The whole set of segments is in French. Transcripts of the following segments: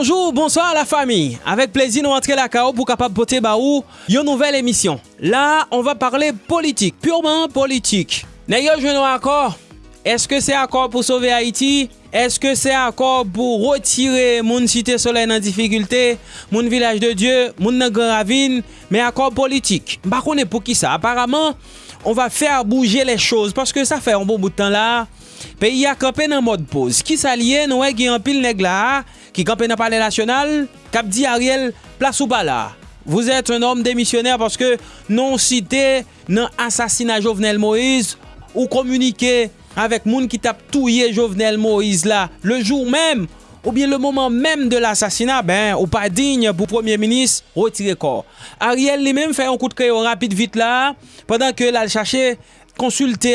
bonjour, bonsoir à la famille. Avec plaisir, nous rentrons la KO pour capable porter baou une nouvelle émission. Là, on va parler politique, purement politique. D'ailleurs, je un accord. Est-ce que c'est accord pour sauver Haïti? Est-ce que c'est accord pour retirer mon cité soleil en difficulté, mon village de Dieu, mon ravine, mais accord politique? Par contre, pour qui ça? Apparemment, on va faire bouger les choses parce que ça fait un bon bout de temps là. Pays a campé dans mode pause. Qui s'allie, nous, qui en pile nègre là, qui campait dans le palais national, cap dit Ariel, place ou pas là. Vous êtes un homme démissionnaire parce que non cité dans assassinat Jovenel Moïse ou communiqué avec moun qui tape touillé Jovenel Moïse là le jour même ou bien le moment même de l'assassinat, ben, ou pas digne pour Premier ministre, retirer corps. Ariel lui-même fait un coup de crayon rapide vite là, pendant que là, cherché cherchait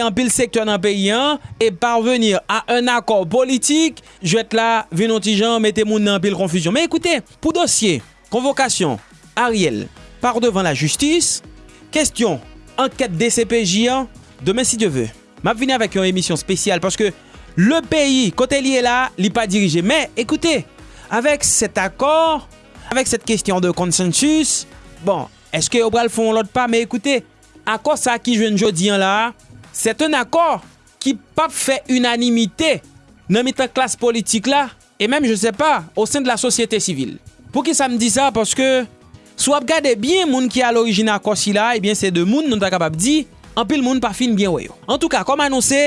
un pile secteur dans le pays hein, et parvenir à un accord politique, je vais être là, gens, mettez moun dans pile confusion. Mais écoutez, pour dossier, convocation, Ariel part devant la justice, question, enquête DCPJ, hein, demain si Dieu veut. M'a venir avec une émission spéciale parce que le pays, côté lié là, n'est pas dirigé. Mais écoutez, avec cet accord, avec cette question de consensus, bon, est-ce que Obral font l'autre pas? Mais akor sa ki jwen jodi an la, set an akor ki pap fe unanimite nan mitan klas politik la, e menm je se pa, o sen de la sosyete sivil. Pou ki sa m di sa, paske sou ap gade bien moun ki al orijina akor si la, ebyen se de moun nou ta kapap di, anpil moun pa fin bien weyo. En tout ka, kom anonse,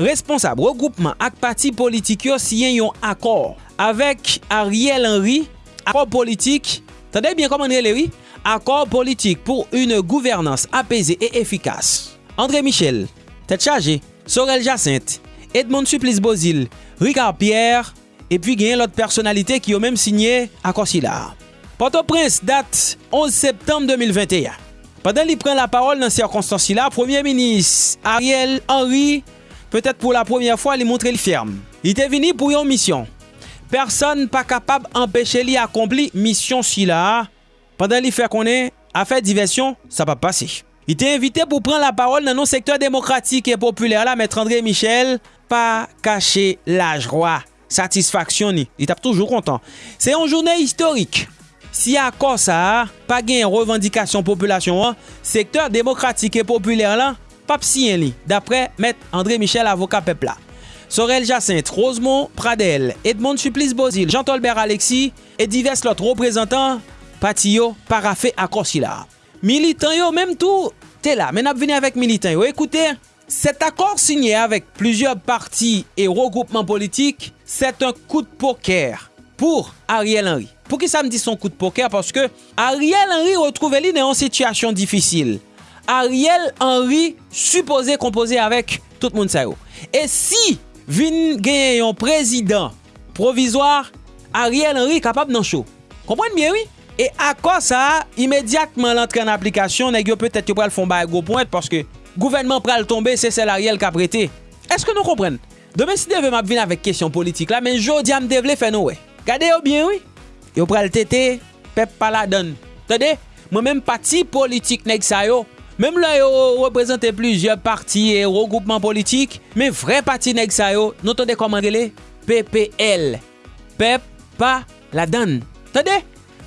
responsab regroupman ak pati politik yo siyen yon akor avek Ariel Henry, akor politik Tendez bien comment elle oui Accord politique pour une gouvernance apaisée et efficace. André Michel, tête chargée, Sorel Jacinthe, Edmond Supplice Bozil, Ricard Pierre, et puis gagne l'autre personnalité qui ont même signé accord là. Port-au-Prince date 11 septembre 2021. Pendant qu'il prend la parole dans circonstances là, Premier ministre Ariel Henry, peut-être pour la première fois, lui montrer le ferme. Il était venu pour une mission. person pa kapab empèche li akompli misyon si la. Pendan li fè konen, a fè diversyon, sa pa pase. I te invite pou pran la parol nan nou sektor demokratik e populer la, mètre André Michel, pa kache la jwa, satisfaksyon ni. Li tap toujou kontan. Se yon jounen historik. Si a kosa, pa gen yon revendikasyon populasyon an, sektor demokratik e populer la, pap siyen li, dapre mètre André Michel avoka pepla. Sorel Jacinthe, Rosemont Pradel, Edmond Suplis Bozil, Jean-Tolbert Alexis, et divers lot reprezentant pati yo parafe akorsi la. Militan yo, menm tou, te la, men ap veni avèk militan yo. Ekoute, set akor sinye avèk plusieurs parti et regroupement politik, set un kou de poker pou Ariel Henry. Pou ki sa m di son kou de poker? Parce que Ariel Henry retrouve li nan yon situasyon difisil. Ariel Henry suppose kompose avèk tout moun sa yo. E si vin genyen yon prezident provisoire Ariel Henry kapab nan chou. Komprenn bien, oui? E akor sa, imediatman lantre an aplikasyon, neg yo petet yo pral fon ba e go pointe, paske gouvenman pral tombe, se sel Ariel kap rete. Eske nou komprenn? Deme si deve map vin avèk kesyon politik la, men jodi am devle fè nou we. Gade yo bien, oui? Yo pral tete, pep pala don. Tade, mwen men pati politik neg sa yo, Mem la yo reprezenten plizye parti e regroupman politik, men vre pati neg sa yo, nou tande koman le PPL. Pep pa la dan. Tade,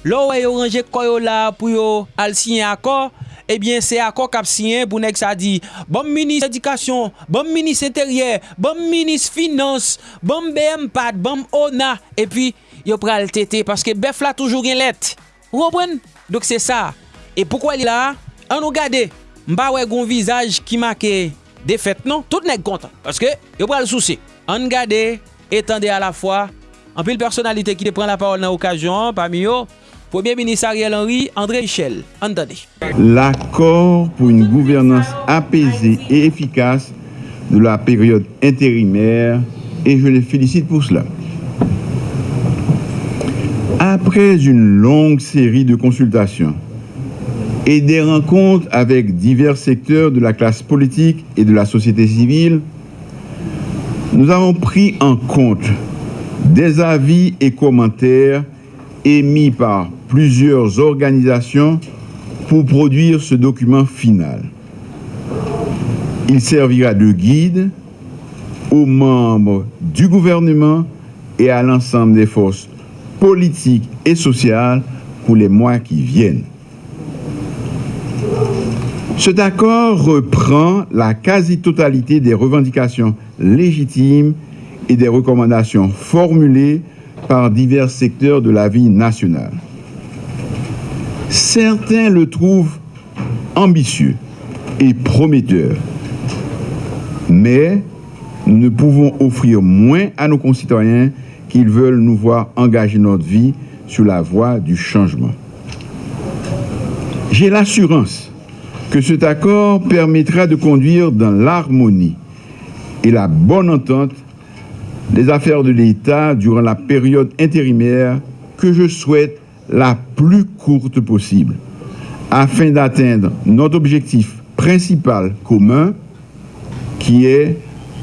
Lo wè yo range koyo la pou yo al sinye akor, ebyen se akor kap sinye pou nek sa di Bom minis edikasyon, bom minis interyer, bom minis finans, bom BM pad, bom ONA Epi yo pral tete, paske bef la toujou gen let Ou repren? Dok se sa E poukwa li la? An nou gade mba wè goun vizaj ki make defet non, tout nèk kontan. Paske, yo pral souci. An gade, etande a la fwa, an pil personalite ki te pren la parol nan okajon, pa mi yo, Premier ministre Ariel Henry, André Michel. Entendez. L'accord pour une gouvernance apaisée et efficace de la période intérimaire, et je les félicite pour cela. Après une longue série de consultations, et des rencontres avec divers secteurs de la classe politique et de la société civile, nous avons pris en compte des avis et commentaires émis par plusieurs organisations pour produire ce document final. Il servira de guide aux membres du gouvernement et à l'ensemble des forces politique et sociale pour les mois qui viennent. Cet accord reprend la quasi-totalité des revendications légitimes et des recommandations formulées par divers secteurs de la vie nationale. Certains le trouvent ambitieux et prometteur, mais nous ne pouvons offrir moins à nos concitoyens qu'ils veulent nous voir engager notre vie sur la voie du changement. J'ai l'assurance que cet accord permettra de conduire dans l'harmonie et la bonne entente les affaires de l'État durant la période intérimaire que je souhaite la plus courte possible, afin d'atteindre notre objectif principal commun, qui est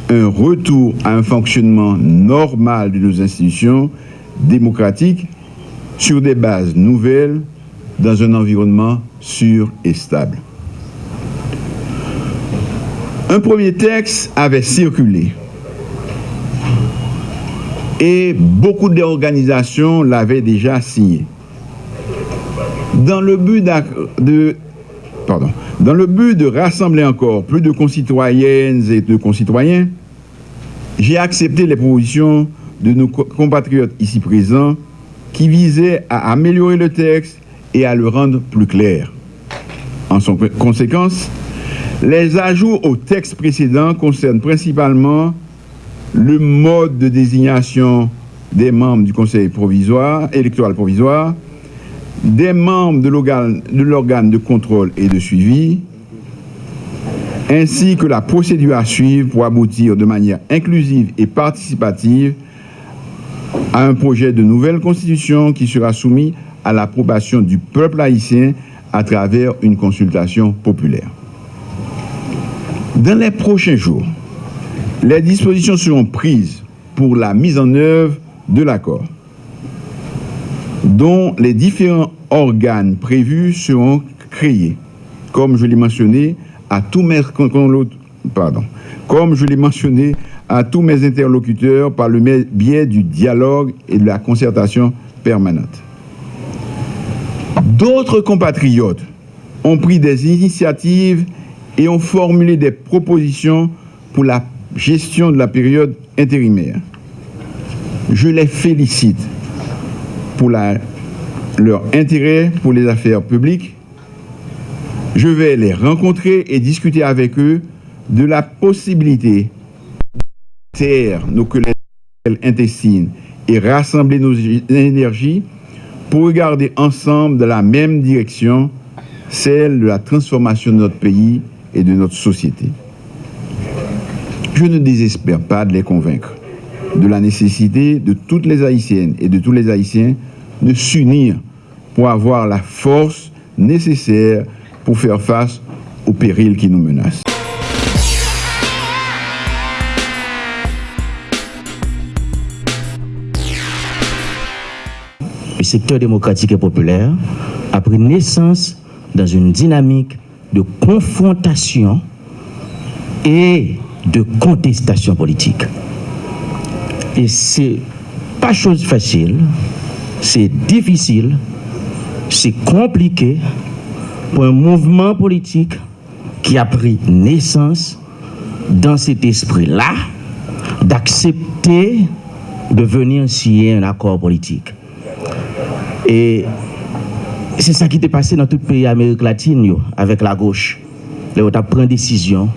un retour à un fonctionnement normal de nos institutions démocratiques sur des bases nouvelles dans un environnement sûr et stable. Un premier texte avait circulé et beaucoup d'organisations l'avaient déjà signé. Dans le but de, rassembler encore plus de concitoyennes et de concitoyens, j'ai accepté les propositions de nos compatriotes ici présents qui visaient à améliorer le texte et à le rendre plus clair. En conséquence, les ajouts au texte précédent concernent principalement le mode de désignation des membres du Conseil provisoire, électoral provisoire, des membres de l'organe de contrôle et de suivi, ainsi que la procédure à suivre pour aboutir de manière inclusive et participative à un projet de nouvelle constitution qui sera soumis à l'approbation du peuple haïtien à travers une consultation populaire. Dans les prochains jours, les dispositions seront prises pour la mise en œuvre de l'accord, dont les différents organes prévus seront créés, comme je l'ai mentionné, à tous mes, interlocuteurs par le biais du dialogue et de la concertation permanente. D'autres compatriotes ont pris des initiatives et ont formulé des propositions pour la gestion de la période intérimaire. Je les félicite pour leur intérêt pour les affaires publiques, je vais les rencontrer et discuter avec eux de la possibilité de taire nos querelles intestines et rassembler nos énergies pour regarder ensemble dans la même direction, celle de la transformation de notre pays et de notre société. Je ne désespère pas de les convaincre de la nécessité de toutes les Haïtiennes et de tous les Haïtiens de s'unir pour avoir la force nécessaire pour faire face aux périls qui nous menacent. Le secteur démocratique et populaire a pris naissance dans une dynamique de confrontation et de contestation politique. Et c'est pas chose facile, c'est difficile, c'est compliqué pour un mouvement politique qui a pris naissance dans cet esprit-là d'accepter de venir signer un accord politique. Et c'est ça qui s'est passé dans tout le pays d'Amérique latine avec la gauche. Les autres pris décision,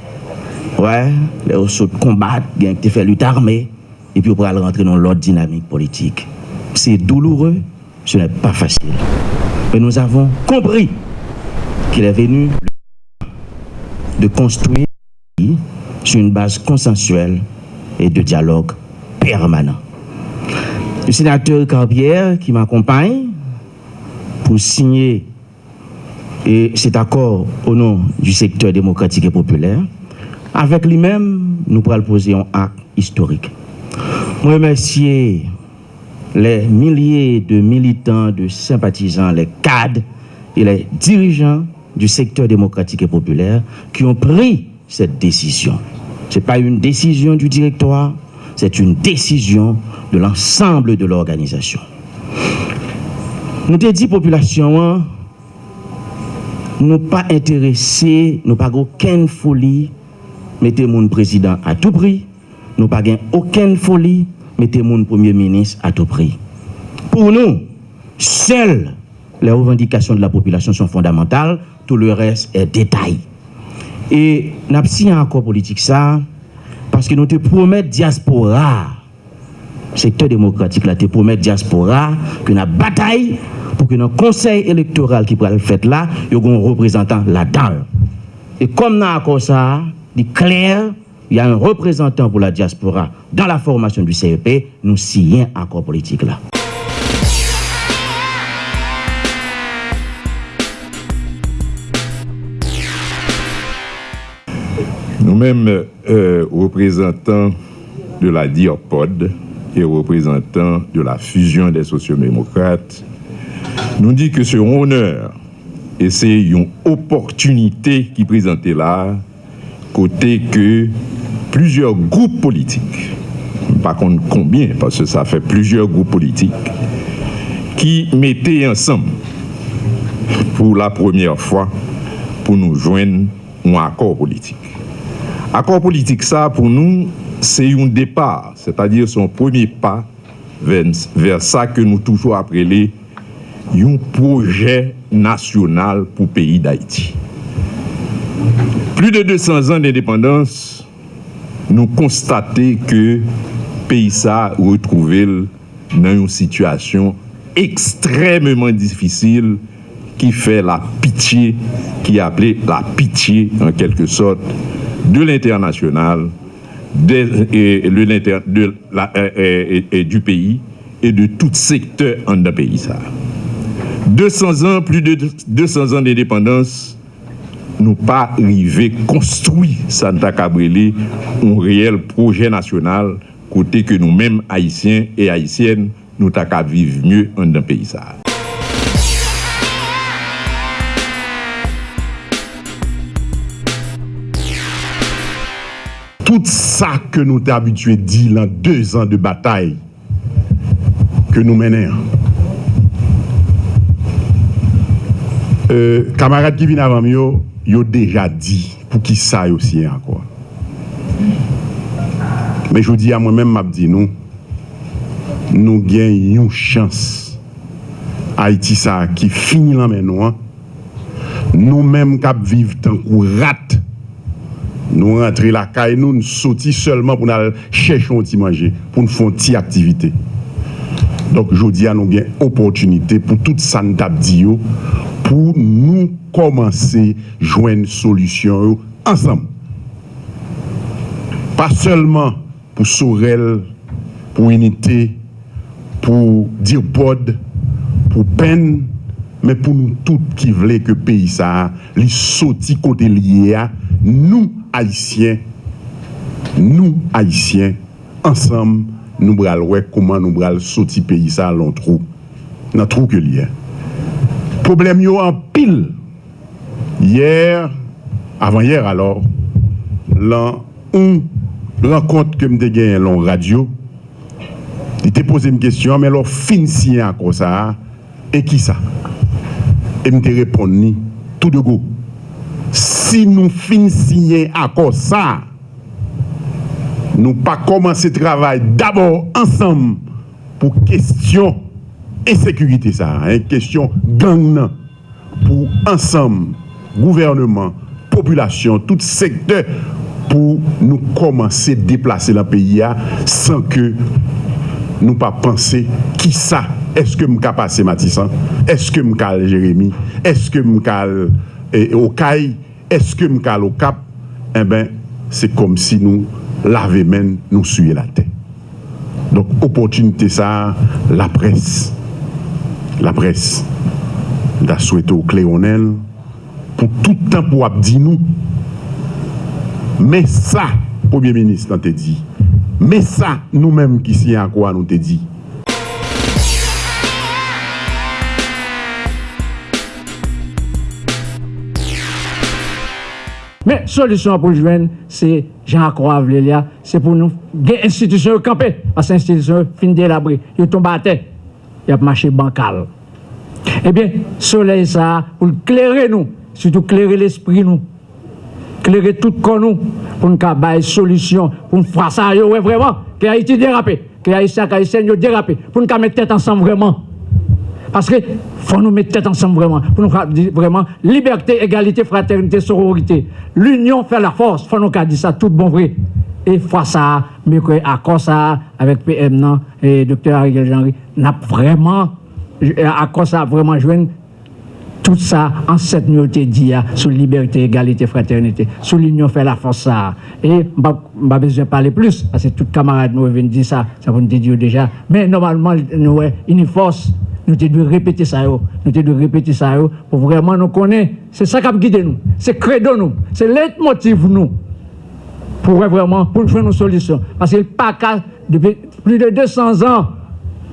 ouais, les autres combattent, ils ont fait lutte armée, et puis on pourra rentrer dans l'autre dynamique politique. C'est douloureux, ce n'est pas facile. Mais nous avons compris qu'il est venu de construire sur une base consensuelle et de dialogue permanent. Le sénateur Carbière qui m'accompagne pour signer cet accord au nom du secteur démocratique et populaire, avec lui-même, nous pourrons poser un acte historique. Je remercie les milliers de militants, de sympathisants, les cadres et les dirigeants du secteur démocratique et populaire qui ont pris cette décision. Ce n'est pas une décision du directoire, c'est une décision de l'ensemble de l'organisation. Nou te di populasyon an, nou pa interese, nou pa gen oken foli, mette moun prezident a tou pri, nou pa gen oken foli, mette moun premier ministre a tou pri. Pou nou, sel le revendikasyon de la populasyon son fondamental, tout le res e detay. E nap si an akor politik sa, paske nou te promet diaspora, sektor demokratik la te promet diaspora, ke na batay, pour que le conseil électoral qui pourra le faire là, il y ait un représentant là-dedans. Et comme nous avons ça, il est clair, il y a un représentant pour la diaspora dans la formation du CEP, nous signons un accord politique là. Nous-mêmes, euh, représentants de la DIOPOD et représentants de la fusion des sociodémocrates, nous dit que c'est un honneur et c'est une opportunité qui présentait là, côté que plusieurs groupes politiques, par contre combien, parce que ça fait plusieurs groupes politiques, qui mettaient ensemble pour la première fois pour nous joindre un accord politique. Accord politique, ça, pour nous, c'est un départ, c'est-à-dire son premier pas vers, vers ça que nous toujours appelons un projet national pour le pays d'Haïti. Plus de 200 ans d'indépendance, nous constatons que le pays a retrouvé dans une situation extrêmement difficile qui fait la pitié, qui est appelée la pitié en quelque sorte de l'international, du pays et de tout secteur en un pays. Ça. 200 ans, plus de 200 ans d'indépendance, nous pas arrivé construire Santa Cabrele un réel projet national côté que nous-mêmes, Haïtiens et Haïtiennes, nous t'avons vivre mieux en un pays. Tout ça que nous t'avons habitué dit dans deux ans de bataille que nous menons, Euh, kamarade ki vin avan yo, yo deja di pou ki sa yo siyen akwa. Men jou di a mwen men map di nou, nou gen yon chans Haiti sa ki fini lan men nou an, nou menm kap viv tankou rat, nou rentre la kay nou, nou soti seulement pou nou chèchon ti manje, pou nou fon ti aktivite. Dok jodi an nou gen opotunite pou tout san tap di yo, pou nou komanse jwen solusyon yo ansam. Pa selman pou Sorel, pou Unité, pou Dirbod, pou Pen, men pou nou tout ki vle ke peyi sa li soti kote liye a, nou Haitien, nou Haitien, ansam nou bral wek koman nou bral soti peyi sa lon trou, nan trou ke liye a. Problem yo an pil. Yer, avan yer alor, lan un renkont ke mte gen lon radyo, li te pose m kestyon, men lor fin siyan kon sa, e ki sa? E mte repon ni, tout de go. Si nou fin siyen akon sa, nou pa komanse travay d'abor ansam pou kestyon insécurité ça, hein, question gang pour ensemble, gouvernement, population, tout secteur pour nous commencer à déplacer le pays sans que nous pas penser qui ça? Est-ce que m'ka passé Matissan est-ce que m'ka Jérémy? Est-ce que m'ka eh, Okaï est-ce que m'ka au Cap? Eh ben c'est comme si nous laver nous la tête. Donc opportunité ça la presse la presse da souwete ou Kleonel pou toutan pou ap di nou. Me sa Premier Ministre nan te di. Me sa nou menm ki si an kwa nou te di. Me solisyon pou jwen se jan akwa vle liya se pou nou gen institisyon yo kampe. As institisyon fin delabri yo tomba a te. ap mache bankal. Eh Ebyen, soley sa pou l'klere nou, sütou klere l'esprit nou, klere tout kon nou, pou n'ka baye solisyon, pou n'frasa yo we vreman, ki a iti derape, ki a iti akaisen yo derape, pou n'ka mette tete ansam vreman. Paske, fwa nou mette tete ansam vreman, pou n'ka di vreman, liberté, égalité, fraternité, sororité. L'union fè la force, fwa nou ka di sa tout bon vre. E fwa sa, mè kwe akon sa, avèk PM nan, e Dr. Ariel Henry, nap vreman, e akon sa vreman jwen, tout ça en cette nullité d'IA sur liberté, égalité, fraternité, sur l'union fait la force ça. Et je pas besoin de parler plus, parce que tout camarade nous vient dire ça, ça vous dire déjà. Mais normalement, nous, une force, nous devons répéter ça, nous devons répéter ça pour vraiment nous connaître. C'est ça qui a guidé nous, c'est credo nous, c'est leitmotiv nous. Pour vraiment, pour jouer nos solutions. Parce que le PACA, depuis plus de 200 ans,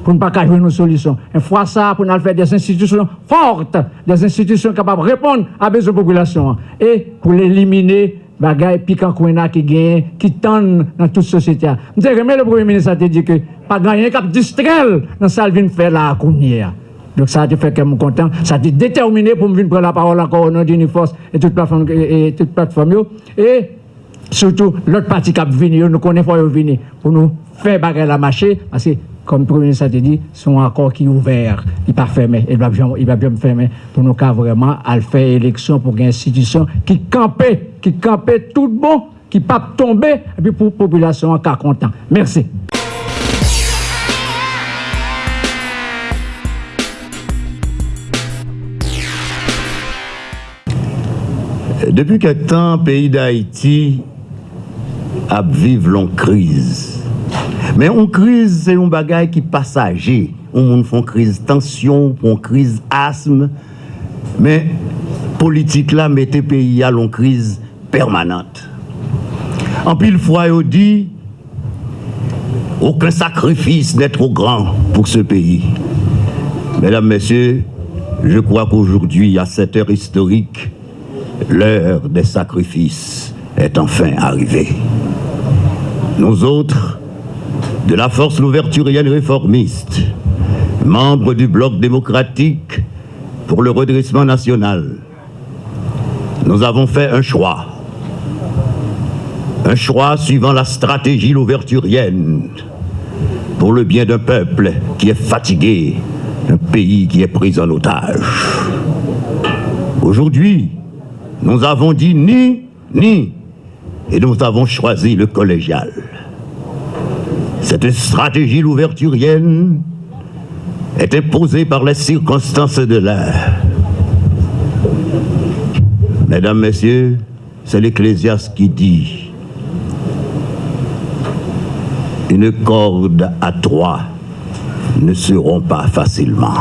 pour ne pas jouer nos solutions. Une fois ça, pour nous faire des institutions fortes, des institutions capables de répondre à besoins la population. Et pour l'éliminer, bagay piquant qui gagne, qui tendent dans toute société. Je le Premier ministre a dit que pas gagner cap distraire dans ça vient faire la cournière. Donc ça a fait que je suis content. Ça a déterminé pour me venir prendre la parole encore au nom d'Uniforce et toute plateforme et toute plateforme. Et surtout l'autre parti qui a venu, nous connaissons pas venir pour nous faire bagarre la marché parce que comme le Premier ministre a dit, sont accord qui est ouvert, il n'est pas fermé, il va bien, il va bien fermer pour nous cas vraiment à faire élection pour une institution qui campait, qui campait tout bon, qui pas tomber, et puis pour la population en cas content. Merci. Depuis quelque temps, pays d'Haïti a vivre longue crise. Mais une crise, c'est un bagage qui est passager. On fait une crise tension, une crise asthme. Mais politique là, mettez pays à une crise permanente. En pile fois, il dit, aucun sacrifice n'est trop grand pour ce pays. Mesdames, Messieurs, je crois qu'aujourd'hui, à cette heure historique, l'heure des sacrifices est enfin arrivée. Nous autres, de la force louverturienne réformiste, membres du bloc démocratique pour le redressement national, nous avons fait un choix. Un choix suivant la stratégie louverturienne pour le bien d'un peuple qui est fatigué, un pays qui est pris en otage. Aujourd'hui, nous avons dit ni, ni, et nous avons choisi le collégial. Cette stratégie louverturienne est imposée par les circonstances de l'heure. Mesdames, Messieurs, c'est l'Ecclésiaste qui dit une corde à trois ne se rompt pas facilement.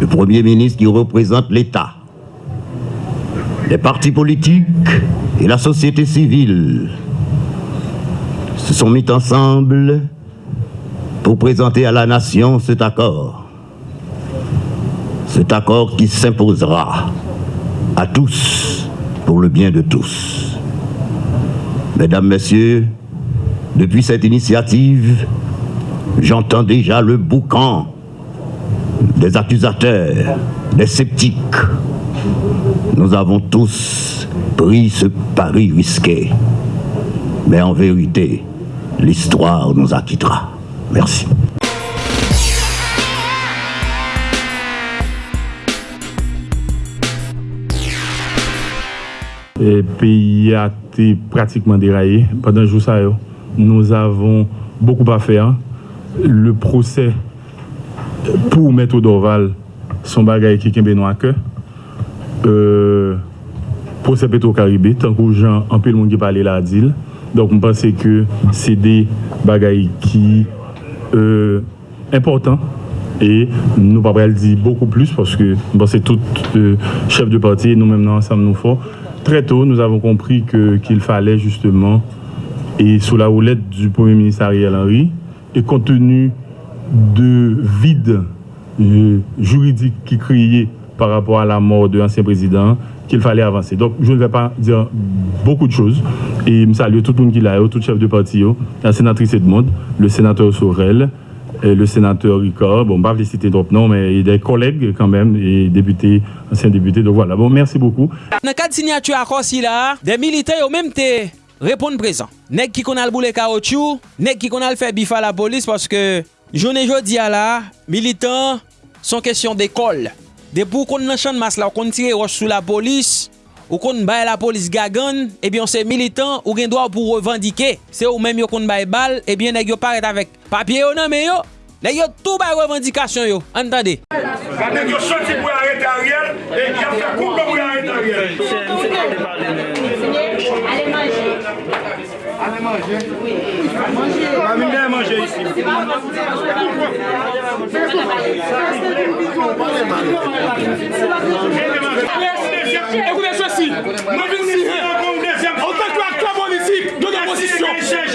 Le Premier ministre qui représente l'État les partis politiques et la société civile se sont mis ensemble pour présenter à la nation cet accord. Cet accord qui s'imposera à tous pour le bien de tous. Mesdames, Messieurs, depuis cette initiative, j'entends déjà le boucan des accusateurs, des sceptiques, nous avons tous pris ce pari risqué. Mais en vérité, l'histoire nous acquittera. Merci. Le pays a été pratiquement déraillé pendant jour ça. Nous avons beaucoup à faire. Le procès pour Maître Dorval, son bagage qui est à cœur. Euh, procès Petro-Caribé, tant que gens, un peu le monde qui parle là, dit. Donc, je pense que c'est des bagailles qui euh, importants et nous pas le dire beaucoup plus parce que c'est tout euh, chef de parti et nous-mêmes ensemble nous fort. Très tôt, nous avons compris qu'il fallait justement, et sous la houlette du Premier ministre Ariel Henry, et compte tenu de vide euh, juridique qui criait par rapport à la mort de l'ancien président qu'il fallait avancer. Donc, je ne vais pas dire beaucoup de choses. Et je salue tout le monde qui l'a, tout chef de parti, la sénatrice Edmond, le sénateur Sorel, le sénateur Ricard, bon, pas les citer trop non, mais des collègues quand même, et députés, anciens députés. Donc voilà, bon, merci beaucoup. Nan kad signature akor si la, de milite yo menm te repon prezant. Nek ki kon al boule kaotchou, nek ki kon al fe bifa la polis, paske jounen jodi a la, militant son kesyon dekol. Depou kon nan chan mas la, ou kon tire roche sou la polis, ou kon baye la polis gagan, eh ebyon se militant, ou gen doa pou revandike, se ou menm yo kon baye bal, eh ebyen neg yo paret avek papye yo nan men yo, neg yo tou baye revandikasyon yo, antande. Neg yo soti pou arete a riel, e yon se koupe pou arete a riel. Allez manger. Oui. Mamie vient manger ici. Écoutez ceci. En tant qu'acteur politique de l'opposition, je dirais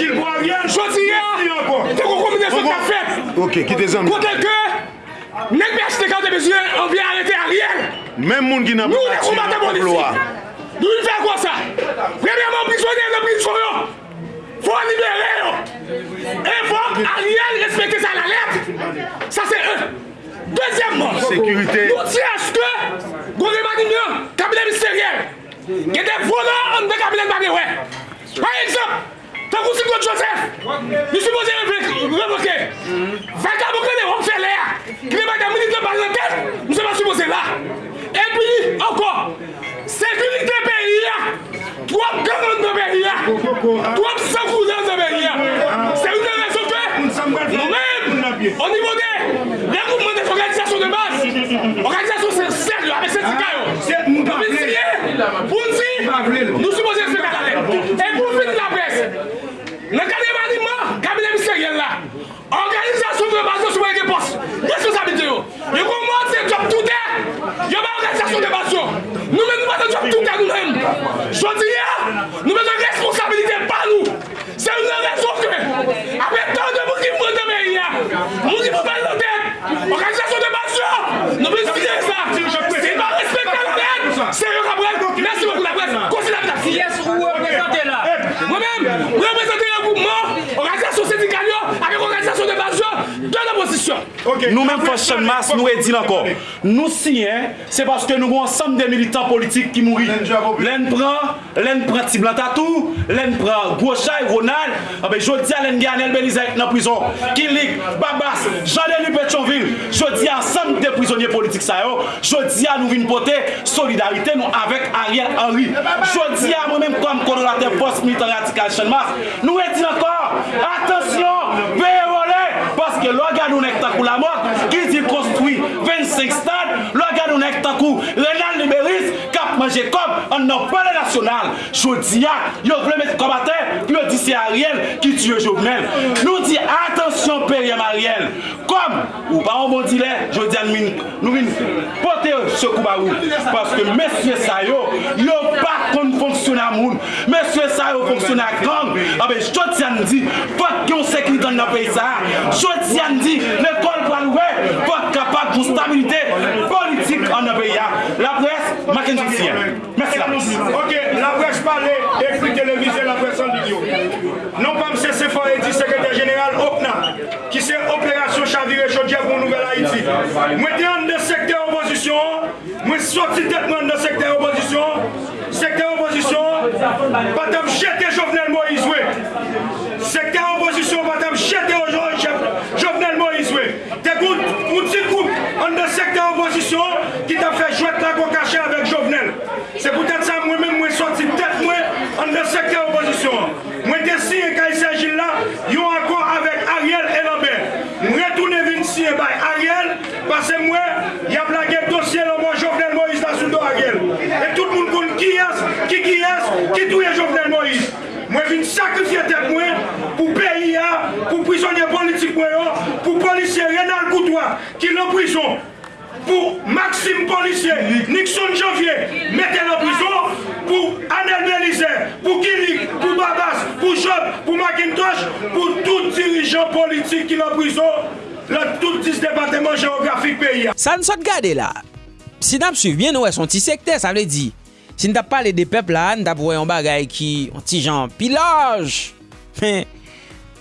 que vous combinez ce qu'a fait. Ok, qui des hommes. Côté que, n'est pas acheté quand des on vient arrêter Ariel. Même monde qui n'a pas de loi. Nous, il fait quoi ça Premièrement, prisonnier de prison. Faut libérer. Et faut Ariel respecter ça la lettre. Ça c'est un. Deuxièmement, Sécurité. nous disons que gouvernement cabinet ministériel, il y a des volants en de cabinet de Par exemple, Tan kousi Claude Joseph, ni soupoze revoke, vaka mou kene wap fè lè ya, ki ne baga minit lè par lè tèt, mou se va soupoze la. E pi, ankon, sekurite peyi ya, Twop kanon nan beri ya. Twop savounan nan beri ya. Se yon nan resope, nou men, o nivou de, le goupman de organizasyon de bas, organizasyon se seryo, ame se tika yo. Ape siye, pou nsi, nou Nou men fosyon mas, nou e di lankor. Nou siyen, se paske nou goun ansam de militant politik ki mouri. Len pran, len pran Tiblatatou, len pran Gouachay, Ronald, ah abe jodi a len gane el Belizek nan prison. Kilik, Babas, Jean-Denis Petronville, jodi ansam de prisonye politik sa yo. Jodi a nou vin pote solidarite nou avek Ariel Henry. Jodi a mwen men kom konorate post militant radikal chanmas. Nou e di lankor, atensyon, veyo. Paske lò gade ou nek takou la mok, ki ti konstruy 25 stad, lò gade ou nek takou Renan Liberis, manje kom an nan pale nasyonal. Jodi a, yo vle met komate, pi yo di se Ariel ki tue Jovenel. Nou di, atensyon perye Mariel. Kom, ou pa an bon dile, jodi an min, nou min pote se kouba ou. Paske mesye sa yo, yo pa kon fonksyon a moun. Mesye sa yo fonksyon a gang. Abe, jodi an di, fok yon sekri dan nan pey sa. Jodi an di, l'ekol pal we, fok kapak pou stabilite politik an nan pey ya. Maken Joussia. Merci la presse. Ok, la presse parle, écrit télévisé, la presse en vidéo. Non pas M. Sefo dit secrétaire général OPNA, qui c'est Opération Chavire Chaudière pour Nouvelle Haïti. Moi, je dans le secteur opposition, moi, sorti tête dans le secteur opposition, secteur opposition, pas de Pase mwen, y ap lage dosye lomon Jovenel Moïse la sou do a gel. E tout moun kon ki yes, ki ki yes, ki touye Jovenel Moïse. Mwen vin sakrifye tet mwen pou peyi ya, pou prisonye politik mwen yo, pou polisye Renal Koutouan ki lè prison. Pou Maxime Polisye, Nixon Janvier, mette lè prison. Pou Anel Belize, pou Kilik, pou Babas, pou Job, pou Macintosh, pou tout dirijan politik ki lè prison. Lè tout dis departement geografik peyi ya. Sa nsot gade la. Si nap suiv bien nou e son ti sekte, sa vle di. Si n tap pale de pep la, n tap wè yon bagay ki an ti jan pilaj. Men,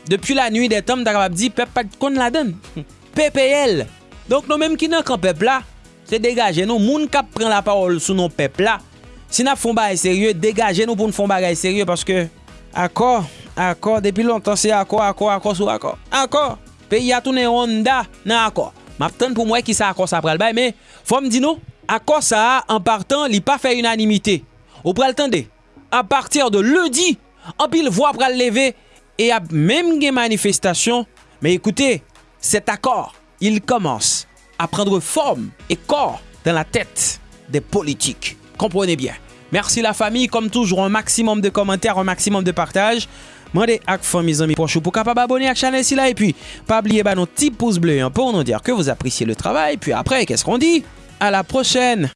depi la nui de tom, tak ap di pep pat kon la den. PPL. Donk nou menm ki nan kan pep la, se degaje nou. Moun kap pren la parol sou nou pep la. Si nap fon bagay serye, degaje nou pou n fon bagay serye. Paske, akor, akor, depi lontan se akor, akor, akor sou akor. Akor. Pe yatou ne onda nan akor. Map ten pou mwen ki sa akor sa pral bay, me fom di nou, akor sa an partan li pa fe unanimite. Ou pral tende, a partir de ludi, an pil vwa pral leve, et a même des manifestations. Mais écoutez, cet accord, il commence à prendre forme et corps dans la tête des politiques. Comprenez bien. Merci la famille, comme toujours, un maximum de commentaires, un maximum de partage. Mande ak fan mes amis proches pour capable abonner à la chaîne ici là et puis pas oublier bah, nos petits pouces bleus hein, pour nous dire que vous appréciez le travail. Puis après, qu'est-ce qu'on dit À la prochaine